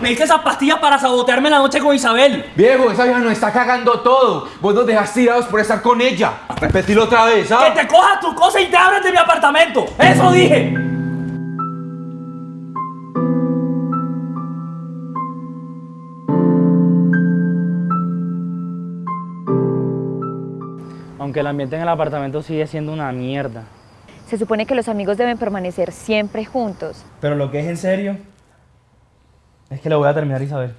Me diste esas pastillas para sabotearme la noche con Isabel. Viejo, esa vieja nos está cagando todo. Vos nos dejas tirados por estar con ella. Repetilo otra vez, ¿ah? Que te cojas tu cosa y te abres de mi apartamento. Eso dije. Aunque el ambiente en el apartamento sigue siendo una mierda. Se supone que los amigos deben permanecer siempre juntos. Pero lo que es en serio es que le voy a terminar Isabel.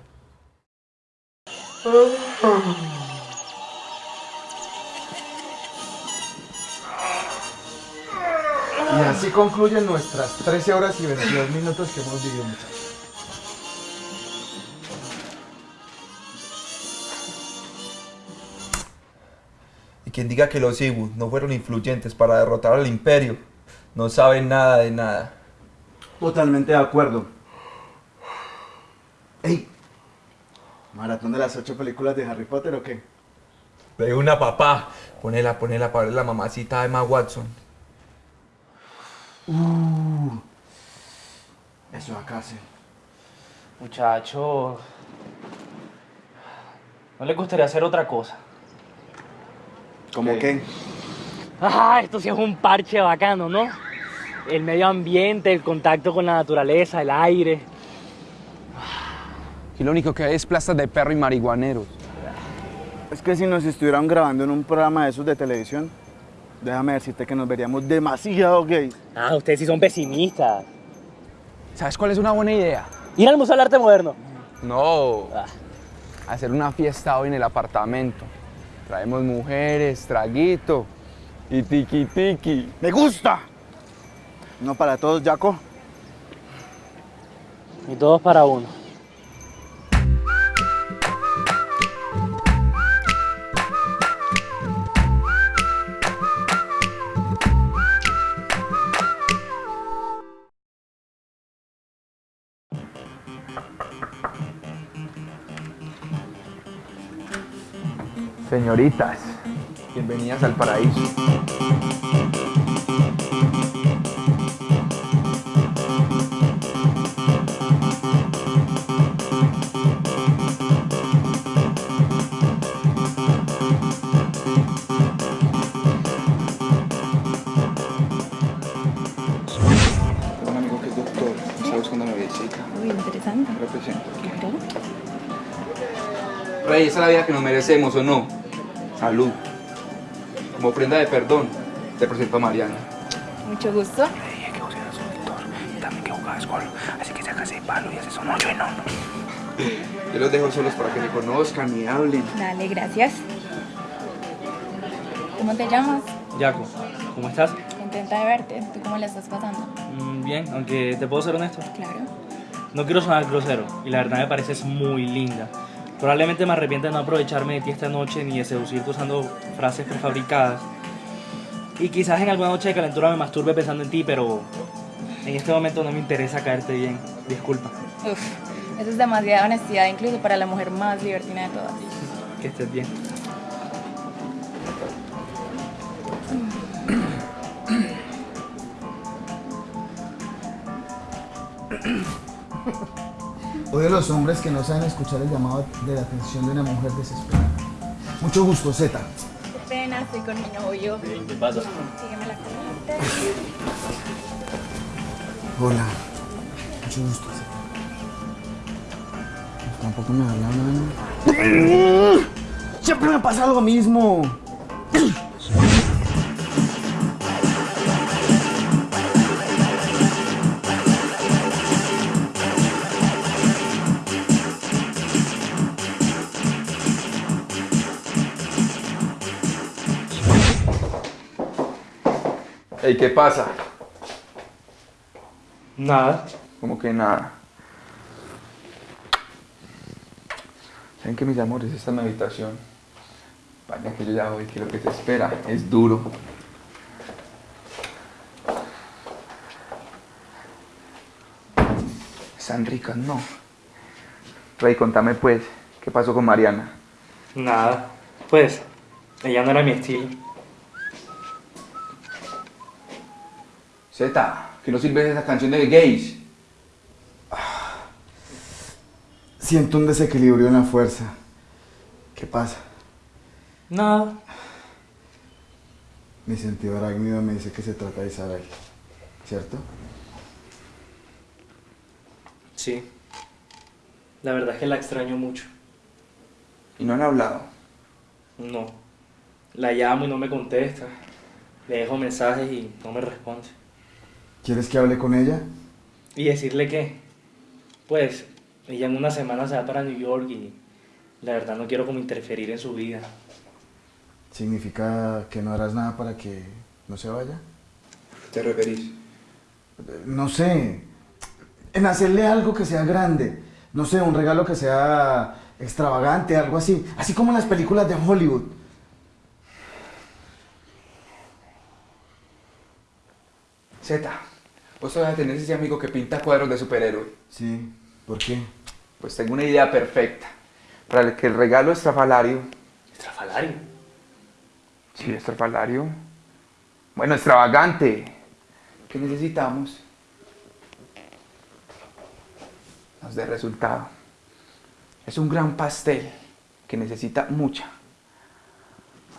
Y así concluyen nuestras 13 horas y 22 minutos que hemos vivido, muchachos. Y quien diga que los Ibu no fueron influyentes para derrotar al imperio, no sabe nada de nada. Totalmente de acuerdo. ¡Ey! ¿Maratón de las ocho películas de Harry Potter o qué? De una papá. Ponela, ponela para ver la mamacita de Emma Watson. Uh, eso acá sí. Muchacho, ¿no le gustaría hacer otra cosa? ¿Cómo qué? Ah, esto sí es un parche bacano, ¿no? El medio ambiente, el contacto con la naturaleza, el aire. Y lo único que hay es plazas de perro y marihuaneros. Es que si nos estuvieran grabando en un programa de esos de televisión, déjame decirte que nos veríamos demasiado gays. Ah, ustedes sí son pesimistas. ¿Sabes cuál es una buena idea? Ir al Museo del Arte Moderno. No. Ah. Hacer una fiesta hoy en el apartamento. Traemos mujeres, traguito y tiki tiki. ¡Me gusta! No para todos, Jaco. Y todos para uno. Señoritas, bienvenidas al paraíso. Tengo un amigo que es doctor, está buscando noviecita. Uy, interesante. Represento. Claro. Rey, esa es la vida que nos merecemos, ¿o no? Salud. Como prenda de perdón, te presento a Mariana. Mucho gusto. Dije que vos eras un doctor y también que jugabas gol. Así que sacas el palo y haces un hoyo enorme. Yo los dejo solos para que me conozcan y hablen. Dale, gracias. ¿Cómo te llamas? Jaco, ¿cómo estás? Contenta de verte. ¿Tú cómo la estás pasando? Mm, Bien, aunque te puedo ser honesto. Claro. No quiero sonar grosero y la verdad me pareces muy linda. Probablemente me arrepienta de no aprovecharme de ti esta noche ni de seducirte usando frases prefabricadas. Y quizás en alguna noche de calentura me masturbe pensando en ti, pero en este momento no me interesa caerte bien. Disculpa. Uf, eso es demasiada honestidad, incluso para la mujer más libertina de todas. Que estés bien. Odio a los hombres que no saben escuchar el llamado de la atención de una mujer desesperada. Mucho gusto, Z. Qué pena, estoy con mi novio. ¿Qué pasa? Sígueme la corriente. Hola. Mucho gusto, Z. Tampoco me hablan. Siempre me pasa lo mismo. Ey, ¿qué pasa? Nada. Como que nada. ¿Saben que mis amores? Esta es mi habitación. Vaya que yo ya voy, que lo que se espera es duro. Están ricas, ¿no? Rey, contame pues, ¿qué pasó con Mariana? Nada. Pues, ella no era mi estilo. Z, que no sirve esa canción de gays. Siento un desequilibrio en la fuerza. ¿Qué pasa? Nada. Mi sentido arácnido me dice que se trata de Isabel, ¿cierto? Sí. La verdad es que la extraño mucho. Y no han hablado. No. La llamo y no me contesta. Le dejo mensajes y no me responde. ¿Quieres que hable con ella? ¿Y decirle qué? Pues, ella en una semana se va para New York y la verdad no quiero como interferir en su vida. ¿Significa que no harás nada para que no se vaya? ¿Te referís? No sé. En hacerle algo que sea grande. No sé, un regalo que sea extravagante, algo así. Así como en las películas de Hollywood. Z, vos todavía tenés ese amigo que pinta cuadros de superhéroe. Sí, ¿por qué? Pues tengo una idea perfecta. Para el que el regalo estrafalario. ¿Estrafalario? Sí, estrafalario. Bueno, extravagante. ¿Qué necesitamos? Nos dé resultado. Es un gran pastel que necesita mucha,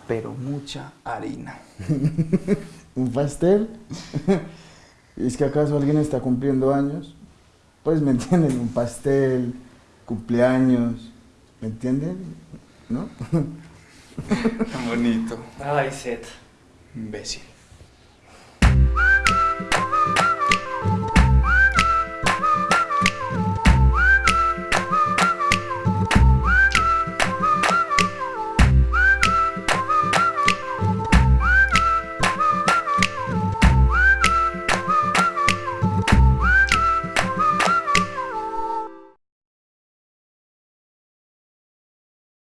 pero mucha harina. ¿Un pastel? ¿Es que acaso alguien está cumpliendo años? Pues me entienden, un pastel, cumpleaños, ¿me entienden? ¿No? Tan bonito. Ay, Seth. Imbécil.